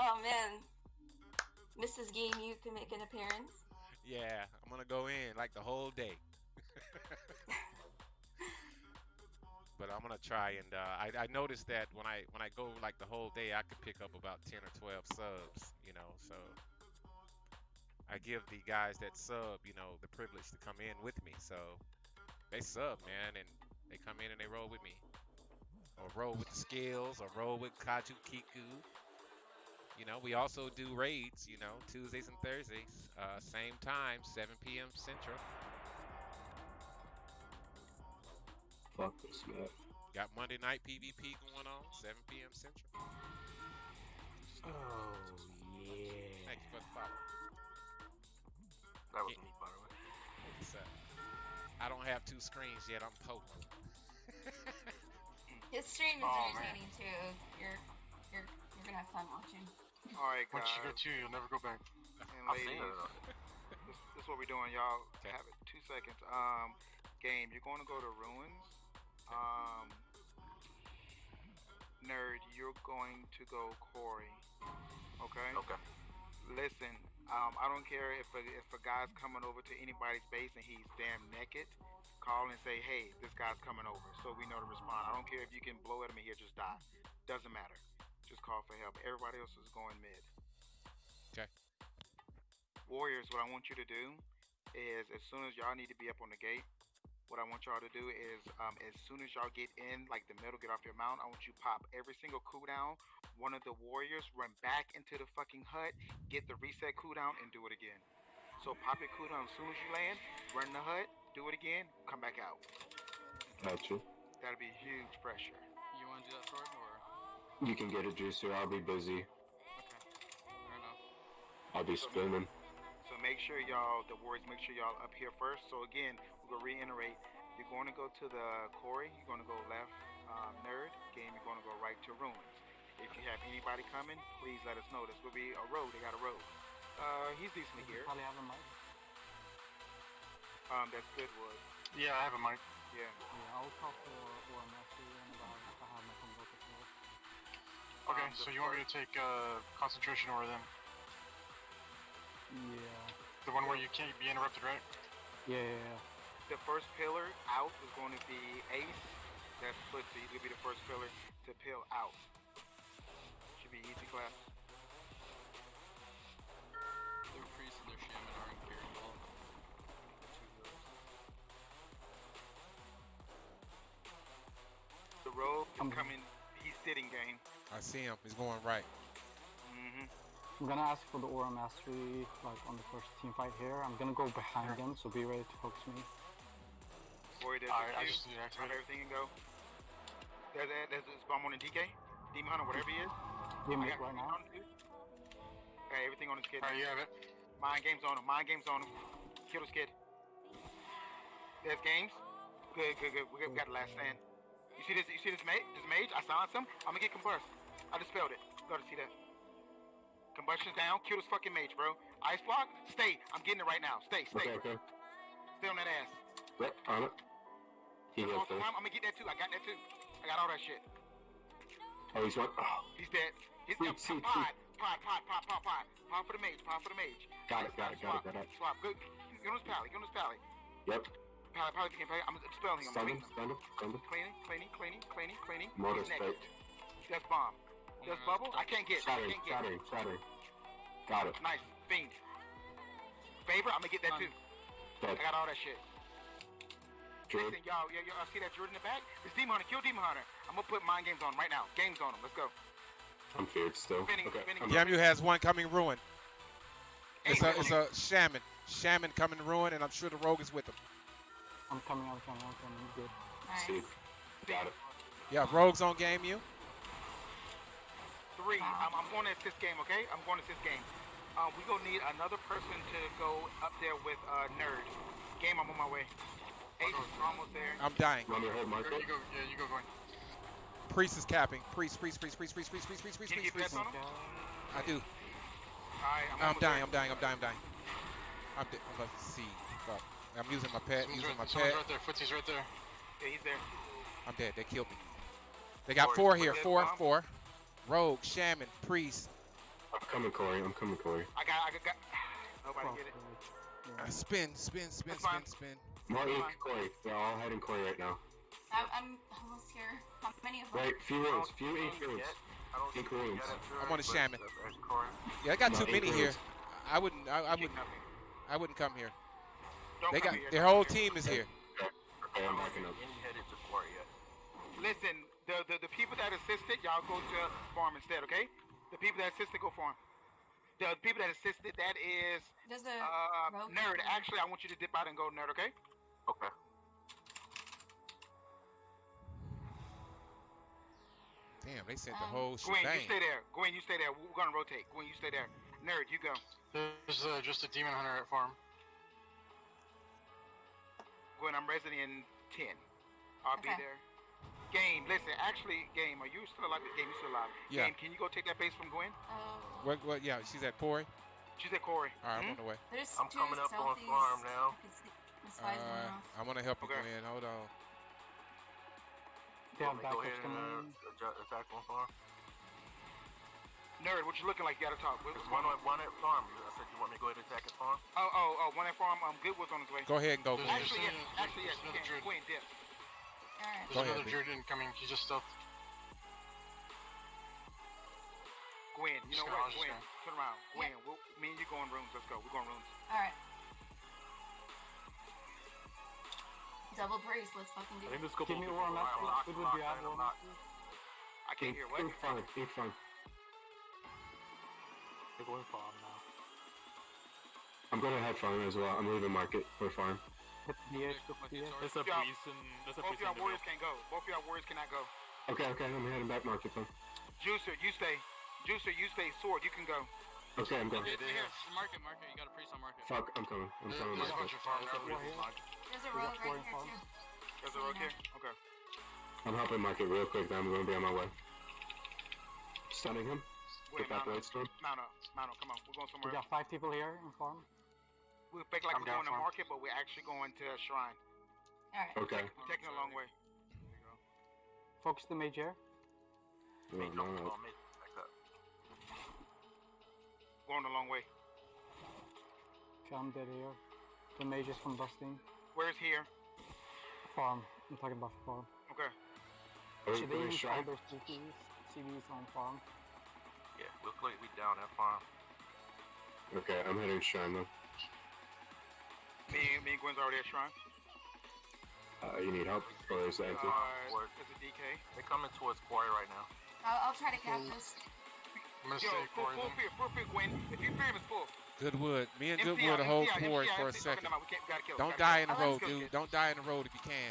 Oh man, Mrs. Game, you can make an appearance. Yeah, I'm gonna go in like the whole day. but I'm gonna try and uh, I, I noticed that when I when I go like the whole day, I could pick up about 10 or 12 subs. You know, so I give the guys that sub, you know, the privilege to come in with me. So they sub, man, and they come in and they roll with me, or roll with the skills, or roll with Kaju Kiku. You know, we also do raids, you know, Tuesdays and Thursdays, uh, same time, 7 p.m. Central. Fuck this, man. Got Monday night PvP going on, 7 p.m. Central. Oh, yeah. Thank you for the follow. That was Yeah. me, by the way. What's up? I don't have two screens yet. I'm poking. His stream is Oh, man. entertaining too. You're you're you're gonna have fun watching. All right, guys. Once you get two, you'll never go back. and ladies, this, this is what we're doing, y'all. Okay. Have it two seconds. Um, game. You're going to go to ruins. Um, nerd. You're going to go Quarry. Okay. Okay. Listen. Um, I don't care if a, if a guy's coming over to anybody's base and he's damn naked. Call and say, hey, this guy's coming over, so we know to respond. I don't care if you can blow at him and he'll just die. Doesn't matter. Just call for help. Everybody else is going mid. Okay. Warriors, what I want you to do is as soon as y'all need to be up on the gate, what I want y'all to do is um, as soon as y'all get in, like the middle, get off your mount, I want you pop every single cooldown. One of the warriors run back into the fucking hut, get the reset cooldown, and do it again. So pop your cooldown as soon as you land, run the hut, do it again, come back out. Gotcha. That'll be huge pressure. You want to do that, Sword, or You can get a juicer. I'll be busy. okay? Fair enough. I'll be spinning. So make sure y'all, the warriors, make sure y'all up here first. So again, we're gonna reiterate. You're going to go to the quarry. You're going to go left, um, nerd. Game. You're going to go right to ruins. If you have anybody coming, please let us know. This will be a road. They got a road. Uh, he's decently here. Probably have a mic. Um, that's Goodwood. Yeah, I have a mic. Yeah. Yeah, I'll talk to OMS in about Okay, Um, so you want me to first- take uh, concentration over them? Yeah. The one where you can't be interrupted, right? Yeah, yeah, yeah. The first pillar out is going to be Ace. That's Footsie. He's gonna be the first pillar to peel out. Should be easy class. Their priest and their shaman are in carry ball. The rogue is coming. He's sitting game. I see him. He's going right. Mm-hmm. I'm gonna ask for the aura mastery like on the first team fight here. I'm gonna go behind them, so be ready to focus me. Warrior, there's Alright, a I queue. just need to activate it. everything and go. There's a, there's a bomb on the DK. Demon Hunter, whatever he is. Be I mid got right now. on. Okay, everything on his kid. Alright, you have it. Mind games on him. Mind games on him. Kill this kid. There's games. Good, good, good. We got, the last stand. You see this? You see this mage? This mage? I silenced him. I'm gonna get combust. I dispelled it. Go to see that. Combustion's down. Kill this fucking mage, bro. Ice block. Stay. I'm getting it right now. Stay. Stay. Okay, okay. Stay on that ass. Yep, on it. He goes first. I'm gonna get that too. I got that too. I got all that shit. Oh, he's one. Oh, He's dead. He's sweet, Pod, pod, pod, pod, pod, pod. Pod for the mage. Pod for the mage. Got it, got it, got it, got it. Swap. Good. Get on his pally. Get on his pally. yep. Pally, pally, pally, pally. I'm dispelling him. I'm Stun him, stun him, stun him. Cleaning, cleaning, cleaning, cleaning, cleaning. Motor straight. That's bomb. That's bubble. I can't get. I Shattering, can't get. shattering, shattering. Got it. Nice. Fiend. Favor. I'm gonna get that too. Dead. I got all that shit. Drew. Listen, y'all, y'all, y'all see that Jordan in the back? This Demon Hunter. Kill Demon Hunter. I'm gonna put mind games on right now. Games on him. Let's go. I'm feared still. Spinning, Okay. spinning. I'm- Yamu has one coming ruin. It's a, Hey, it's a shaman. Shaman coming ruin, and I'm sure the rogue is with him. I'm coming, I'm coming, I'm coming. Good. Nice. See. Got it. Yeah, rogues on game you. Three. I'm, I'm going to assist game, okay? I'm going to assist game. Um, we gonna need another person to go up there with uh, Nerd. Game, I'm on my way. Ace is almost there. I'm dying. Run your hold marker. There you go. Yeah, you go going. Priest is capping. Priest, priest, priest, priest, priest, priest, priest, priest, priest, Can you priest, get priest. on him? I do. Alright, I'm, I'm dying. I'm dying. I'm dying. I'm dying. I'm, di- I'm about to see. Fuck. I'm using my pet. Someone's Using my right, someone's pet. right there. Footsie's right there. Yeah, he's there. I'm dead. They killed me. They got Warriors, four here. that Four, bomb. four. Rogue, shaman, priest. I'm coming, Quarry. I'm coming, Quarry. I got, I got, got nobody Cross get it. Uh, Yeah. spin, spin, spin, That's fine. spin, spin. More ink, Quarry. They're all heading Quarry right now. I'm, I'm almost here. How many of them? Right, few rooms, few ink rooms. Ink rooms. I'm on a shaman. Yeah, I got too many here. I wouldn't. I, I wouldn't. I wouldn't come here. Don't They come got here, their whole here. team is here. Okay, I'm backing up. Listen, the, the the people that assisted, y'all go to farm instead, okay? The people that assisted, go farm. The people that assisted, that is There's a uh, rogue nerd. Actually, I want you to dip out and go nerd, okay? Okay. Damn, they sent the Um, whole Gwen, you stay there. Gwen, you stay there. We're gonna rotate. Gwen, you stay there. Nerd, you go. There's uh, just a demon hunter at farm. Gwen, I'm resident in ten. I'll be Okay. there. Game, listen. Actually, game, are you still alive? Game, you still alive? Yeah. Game, can you go take that base from Gwen? Oh, What? What? Yeah, she's at Quarry. She's at Quarry. All right, I'm Hmm? on the way. there's I'm coming up on farm now. You can see the spies going off. I'm gonna help you, Okay. Gwen. Hold on. They have Want me to go ahead and uh, attack on farm? Nerd, what you looking like? You gotta talk. What's There's going one on? at one at farm. I said you want me to go ahead and attack at farm? Oh, oh, oh, one at farm. Um, Goodwood's on his way. Go ahead and go, There's Gwen. Actually, yes. Actually, yes. there's You can. druid. Dip. Alright. There's another B. druid incoming. He's just stealth. Gwen, you know what? just Gwen, turn around. Gwen, we'll, me and you go in rooms. Let's go. We're going rooms. Alright. Double brace, let's fucking do I think it. this couple Give me people War are Good would locked, you have I'm not- Master? I can't hear. What? ink farm, ink farm. They're going farm now. I'm gonna head farm as well. I'm leaving market for farm. Hit the edge, go With the the edge. sword. There's a Yeah. priest and there's a Both of priest y'all warriors can't go. Both of y'all warriors cannot go. Okay, okay, I'm heading back market then. Juicer, you stay. Juicer, you stay. Sword, you can go. Okay, I'm going. Here, here, market, market. You got a priest on market. Fuck, I'm coming. I'm coming There's a back. bunch of farm There's a now. priest here. in market. There's a We rogue right here too. There's a rogue here. Okay. I'm helping market real quick. Then I'm gonna be on my way. Stunning him. Wait, Get that blade storm. Mount up. Mount up. Come on. We're going somewhere. We got five people here in farm. We fake like I'm we're down going to farm. market, but we're actually going to a shrine. Alright. Okay. We're taking a long way. Focus the mage here. Oh, Mate, come no. on, mate. Back up. Going a long way. Okay, I'm dead here. The mage is from Busting. Where's here? Farm. I'm talking about farm. Okay. Are we, Should are they we use all shrine? their CVs, CVs on farm? Yeah, we'll click. We down that farm. Okay, I'm heading shrine though. Me, me and Gwen's already at shrine. Uh, you need help? Or is it empty? Uh, Word. there's a DK. They're coming towards quarry right now. I'll, I'll try to cap this. I'm gonna Yo, stay full, Corey full fear, full fear, Gwen. If you fear him, it's full. Goodwood. Me and MCI, Goodwood will hold MCI, Corey MCI, for a MCI, second. no, we can't, we gotta kill, Don't gotta die kill. in the Oh, road, let's dude. Don't die in the road if you can.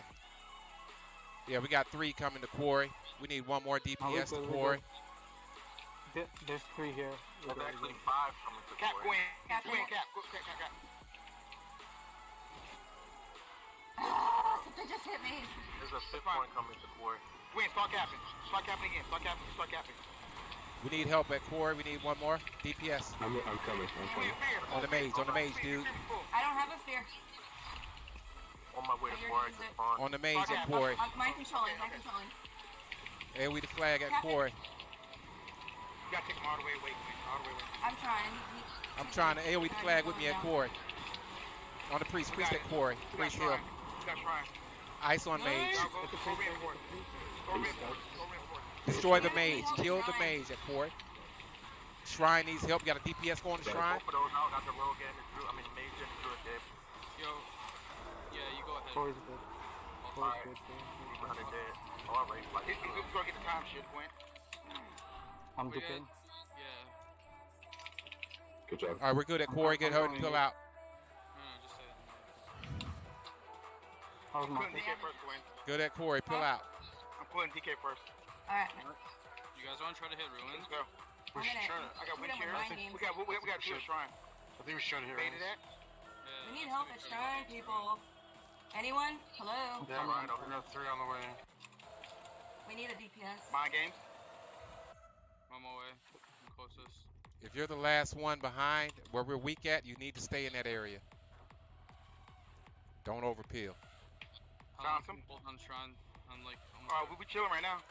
Yeah, we got three coming to Quarry. We need one more Oh, DPS to good, Quarry. good. There- There's three here. There's actually five coming to Cap, quarry. Gwen. Cap, Gwen, Gwen. cap. Cap, cap, cap. They just hit me. There's a fifth fine. one coming to quarry. Gwen, start capping. Start capping again. Start capping. Start capping. We need help at Quarry. We need one more DPS. I'm, I'm coming. I'm coming. On the mage, on the mage, dude. I don't have a fear. On my way to You're quarry gonna to use it. farm. On the mage at Okay, Quarry. I'm mind controlling, mind controlling. And we the flag at Quarry. You gotta take him all the way away, Gwen. All the way away. I'm trying. He, he, I'm trying to AoE the flag with me at Quarry. On the priest, priest at Quarry. Priest hill. Shrine. We. Ice on mage. Destroy the mage. Kill the mage at Quarry. Shrine needs help. Got a DPS going to Shrine? Both of those out. Got the rogue and the druid. I mean, the mage and the druid dead. Yo. Yeah, you go ahead. Quarry's good. I'll Quarry's Alright. good. Quarry's Even good. hundred dead. All right, like He's he's gonna get the time shit, Gwen. I'm We. Yeah. Good job. All right, we're good at Quarry. Get her to pull out. How's I'm my putting DK first, Gwen. Good at Quarry. Pull out. I'm putting DK first. alright. You guys want to try to hit ruins? Let's go. We I'm should gonna try to. I got shoot wind him with think. We got we, we, we got two shrine. I think we should hit Baited ruins. Yeah. We need help at shrine, people. Anyone? Hello? Yeah, Alright, we got three on the way. We need a DPS. My games. I'm on my way. I'm closest. If you're the last one behind where we're weak at, you need to stay in that area. Don't overpeel. How long Johnson? we hold on shrine? I'm like almost Uh, we, we chilling right now.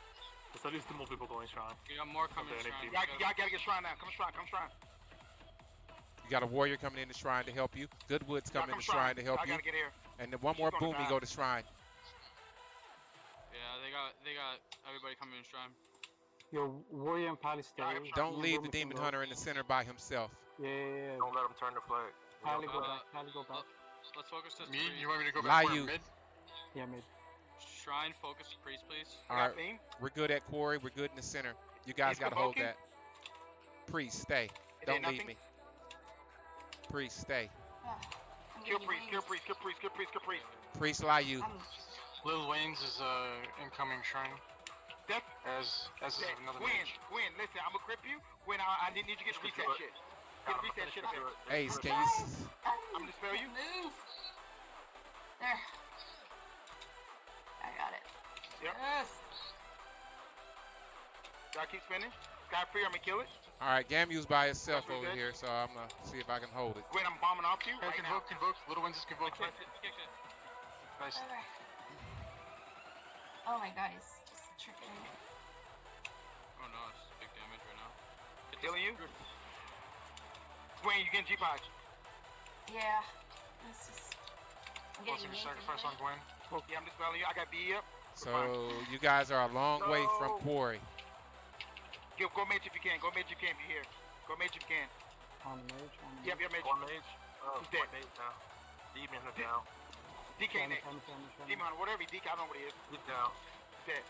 There's at least two more people going shrine. You got more coming Okay, I need shrine. Y'all, y'all gotta get shrine now. Come shrine, come shrine. You got a warrior coming in the shrine to help you. Goodwood's Y'all coming in the shrine to help I you. gotta get here. And then one more She's gonna boom, you go to shrine. Yeah, they got they got everybody coming in shrine. Your warrior and pally stay. Alright, Don't You leave the demon go. hunter in the center by himself. Yeah, yeah, yeah. Don't let him turn the flag. Pally go Uh, back. Pally go back. Let's focus this Me? priest. You want me to go back where you. mid? Yeah, mid. Shrine focus priest, please. All I got right, theme. we're good at quarry. We're good in the center. You guys He's got to hold that. Priest, stay. It Don't leave me. Priest, stay. Kill priest, kill priest, kill priest, kill priest, kill priest. Priest, lie you. I'm Lil Wayne's is uh incoming shrine. Def, As as is Def, another Gwen, mage. Gwen, listen, I'm gonna grip you. Gwen, I, I need you to get You can reset shit. Get reset shit up here. Ace, can you? s- I'm I'm gonna spell you. Move. There. I got it. Yep. Yes. Y'all keep spinning. Sky free, I'm gonna kill it. All right, Gamu's by himself over good. here, so I'm gonna see if I can hold it. Gwen, I'm bombing off you Hey, right now. convoke, convoke. Little Wayne's is convoked. Kicked it, kicked it. Nice. Okay. Oh my god, he's just tricking me. Oh no, it's big damage right now. Get Killing you? druid. Gwen, you getting G-Pod. Yeah. This is. I'm getting your yanked sacrifice on. Gwen. Yeah, I'm dispelling you. I got B up. So you guys are a long way from quarry. Yo, go mage if you can. Go mage if you can. If you're here. Go mage if you can. On the mage. On the Yep, mage. yep, mage. One mage. Oh, He's dead. one mage down. Demon hunter down. DK next. Demon whatever DK, I don't know what he is. He's down. Dead.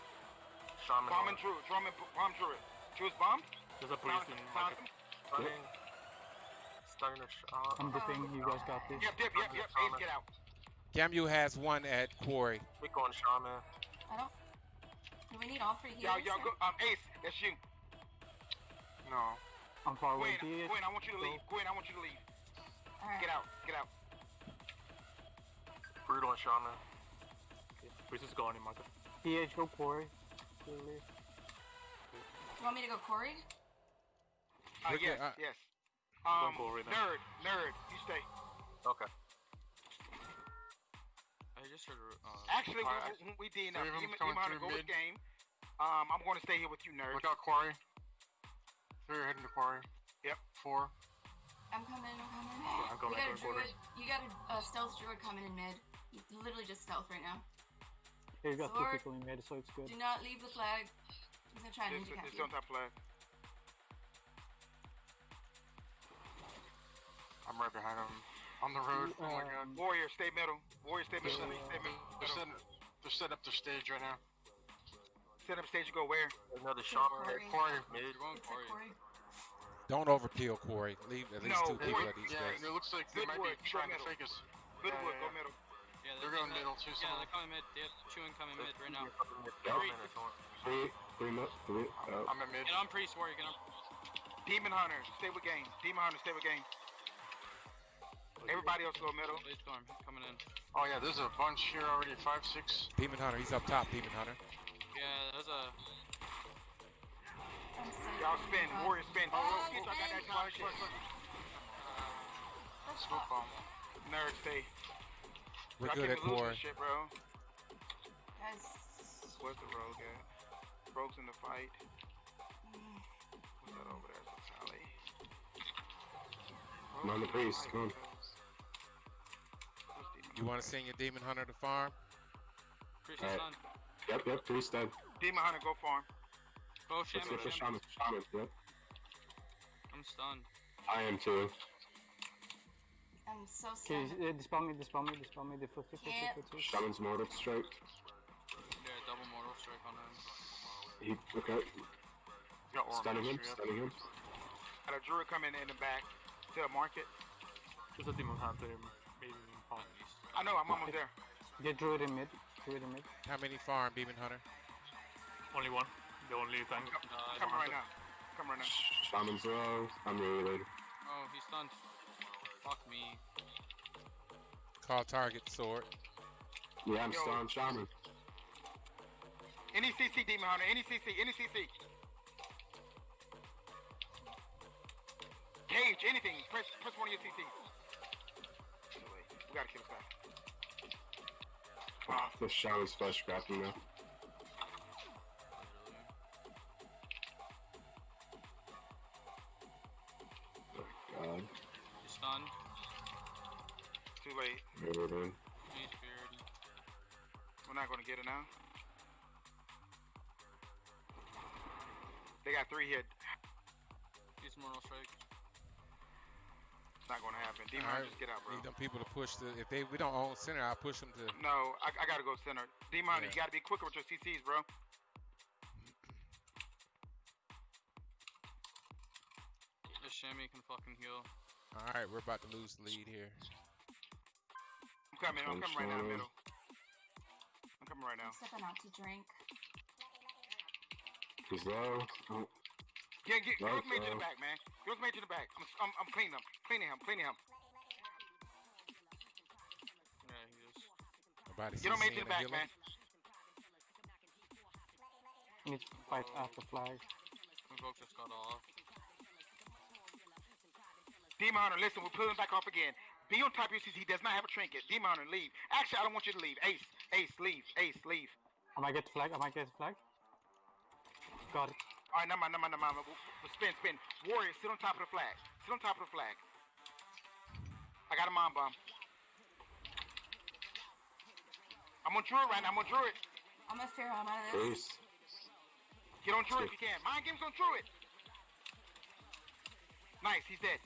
Shaman Bombing on. Druid. Drumming, bomb Druid. Druid's bombed. There's a Found priest in him. Found him. Stunning. Stunning the sh- uh, I'm dipping. You guys got this. Yep, yep, yep, yep. Ace, get out. Gamu has one at quarry. We're going shaman. I don't. Do we need all three Y'all, healers? y'all go. Um, Ace, that's you. No. I'm far away. Gwen, DH. Gwen, I want you to leave. Gwen, I want you to leave. Alright. Get out. Get out. Brutal and shaman. Priest is going in market. DH, go quarry. Clearly. You want me to go Quarry? Uh, We're yes, uh, yes. Um, forward nerd, nerd, you stay. Okay. I just heard. Actually, Alright, we, we, we did enough. three of 'em Demon, coming Demon Hunter, through mid. game. Um, I'm going to stay here with you, nerd. Look out quarry. Three are heading to quarry. Yep. Four. I'm coming, I'm coming. I'm going, you got a I'm going druid. You got a uh, stealth druid coming in mid. You literally just stealth right now. Here, you got two people in mid, so it's good. Do not leave the flag. He's gonna try and This, ninja cap this you. on top flag. I'm right behind him. On the road. Oh my god. Um, Warrior, stay middle. Warrior, stay middle. Yeah. Stay middle. They're setting, they're setting up their stage right now. Set up stage. You go where? Another Kill shaman. Corey. Quarry. Mid. you're going Quarry. Quarry. Don't overkill quarry. Leave at least No, two people Quarry- at each Yeah, place. and it looks like they might be Goodwood, go trying to middle. fake us. Goodwood, yeah, go yeah. middle. Yeah, They're going middle too, Yeah, some of they're coming mid. They have chewing coming mid right now. Shaman is on. Three, three, mi- three. Uh, I'm at mid. Get on priest, warrior. Get on. Demon Hunter, stay with game. Demon Hunter, stay with game. Everybody else go middle. Blade storm coming in. Oh yeah, there's a bunch here already. Five, six. Demon hunter, he's up top. Demon hunter. Yeah, there's a. I'm Y'all spin. Uh, Warrior spin. Oh, Get y'all got that spin. time shit. that's Smoke not- bomb. Nerd, stay. We're Y'all good at be losing shit, bro. Guys. Where's the rogue at? Rogue's in the fight. mm, What's that over there? It's a tally. Come on, the priest, come on. You want to send your demon hunter to farm? Priest is Alright. yep, yep, priest dead. Demon Hunter, go farm. Go Let's shaman. go for shaman. shaman. Shaman, yep. I'm stunned. I am too. I'm so Okay, sad. uh, dispel me, dispel me, dispel me. The 50, 50, Can't. 50. Shaman's mortal strike. Yeah, double mortal strike on him. He, okay. Got Aura Stunning him, stunning him. Got a druid coming in the back to the market. There's a demon hunter maybe in farm. I know, I'm almost there. Get druid in mid. Druid in mid. How many farm demon hunter? Only one. The only tank. Uh, Coming right now. Coming right now. Shaman's low. I'm really late. Oh, he's stunned. Fuck me. Call target sword. Yeah, I'm Yo. still on shaman. Any CC, Demon Hunter. Any CC, any CC. Cage, anything. Press, press one of your CCs. We gotta kill this guy. Oh, the shot is fast grappling now. God. Stunned. Too late. We're not gonna get it now. They got three hit. Use mortal strike. It's not gonna happen. Demon, Alright, just get out, bro. Need them people to push the. If they we don't own center, I'll push them to. No, I, I gotta go center. Demon, Yeah. you gotta be quicker with your CCs, bro. This Shammy can fucking heal. All right, we're about to lose the lead here. I'm coming. I'm coming right now, Control. middle. I'm coming right now. I'm stepping out to drink. He's low. Oh, Get, get, Right, Girls made to the uh, back, man. Girls made to the back. I'm, I'm, I'm cleaning him. Cleaning him. Cleaning him. Yeah, he is. Nobody Get on CC made to the back, heal 'em. man. I need to fight at the flag. Invoke just got off. Demon Hunter, listen, we're pulling back off again. Be on top of your CC. He does not have a trinket. Demon Hunter, leave. Actually, I don't want you to leave. Ace, Ace, leave. Ace, leave. I might get the flag. I might get the flag. Got it. All right, never mind, never mind, never mind. We'll- we'll Spin, spin. Warrior, sit on top of the flag. Sit on top of the flag. I got a mind bomb. I'm on Druid right now. I'm on Druid. I'm a fear. I'm out of this. Ace. Get on Druid if you can. Mind games on Druid. Nice, he's dead.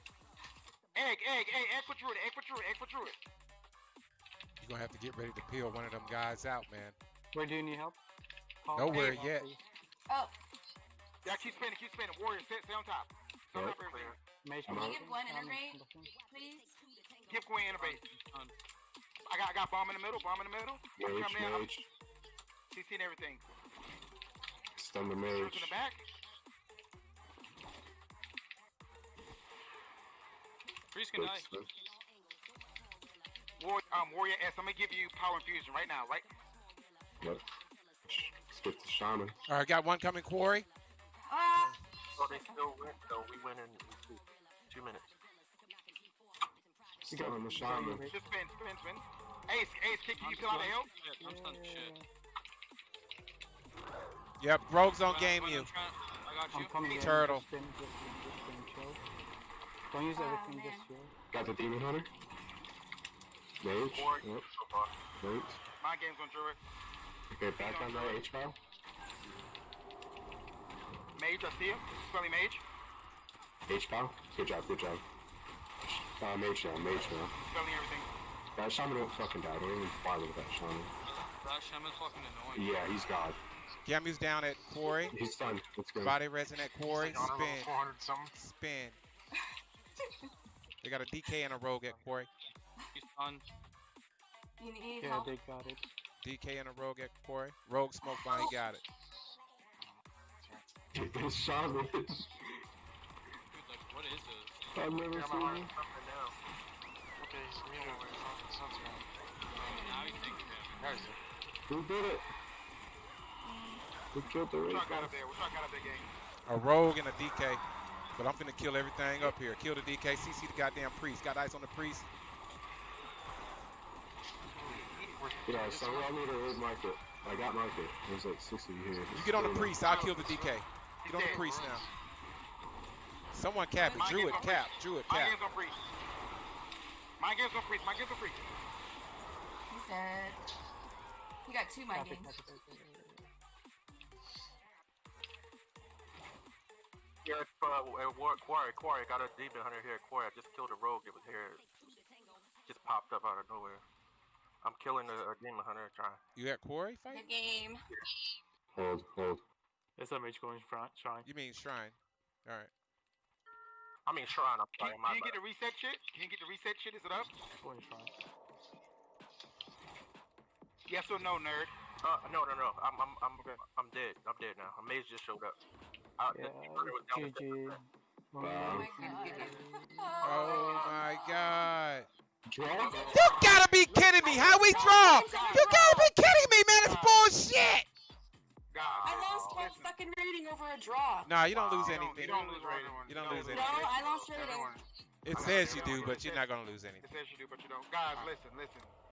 Egg, egg, egg, egg for Druid, egg for Druid, egg for Druid. You're gonna have to get ready to peel one of them guys out, man. Where do you need help? Call Nowhere me. yet. Please. Oh, Yeah, keep spinning, keep spinning. Warrior, sit, sit on top. Sit on top of everything. Mage Can you give one um, integrate? please. Give Queen Innervate. I got, I got bomb in the middle, bomb in the middle. I'm Mage, coming in. I'm mage. Everything. Stun the Druid's mage. in the back. Priest can die. Warrior, um, Warrior S. I'm gonna give you power infusion right now, right? Yep. Skip the shaman. All right, got one coming, Quarry. They still win. So we win in two, two minutes. You got Stun the you got shaman. Innervate. Just spin, spin, spin. Ace, Ace, kick you. I'm You peel out of stunned. Shit, I'm stunned shit. Yep, Rogue's on Run- game you. I got I'm coming. Turtle. Just spin, just spin, just spin. Don't use everything, just chill. Got the demon hunter. Mage. Four Yep. so far. Wait. My game's on Druid. Okay, back on the H file. Mage, I see him. Spelling Mage. H file. Good job, good job. Uh, mage now, mage now. Spelling everything. That shaman won't fucking die. Don't even bother with that shaman. That shaman's fucking annoying. Yeah, he's God. Gamu's down at Quarry. He's done. Let's go. Body resin at Quarry. Like, on a level Spin, 400 something. spin. They got a DK and a Rogue at Quarry. He's stunned. you need Yeah, help. they got it. DK and a Rogue at Quarry. Rogue smoke bomb. He got it. This shaman. Dude, like, what is this? I've never Yeah, seen my him. heart's pumping now. Okay, he's over his own sunset. Now he's taking damage. There he is. Who did it? Who killed the What red y'all got guy? up there? Y'all got up there, gang? A Rogue and a DK. But I'm finna kill everything up here. Kill the DK. CC the goddamn priest. Got ice on the priest. Yeah, so I need a red market. I got market. There's like six of you here. You get on the priest. I'll kill the DK. Get on the priest now. Someone cap it. My Druid game's cap. priest. Druid My cap. game's on priest. My game's on priest. My game's on priest. He's dead. You got two my Copy, games. Yeah, it's, uh, War- Quarry, Quarry, got a demon hunter here. Quarry, I just killed a rogue that was here. Just popped up out of nowhere. I'm killing a, a demon hunter. Trying. You at Quarry Good fight? game. Hold, hold. There's a mage going front, shrine. You mean shrine? All right. I mean shrine. I'm Can, sorry. can My you get bad. the reset shit? Can you get the reset shit? Is it up? Going shrine. Yes or no, nerd? Uh, no, no, no. I'm, I'm, I'm, I'm dead. I'm dead now. A mage just showed up. Uh, Yeah, demon hunter was down the GG. Oh my god. Oh my god. You gotta be kidding me. How we draw? You gotta be kidding me, man. It's bullshit. God. Lost my fucking rating over a draw. Nah, you don't lose you don't- anything. You don't lose rating. You don't lose anything. No. I lost rating. It says you do, but you're not gonna lose anything. It says you do, but you don't. Guys, listen, listen.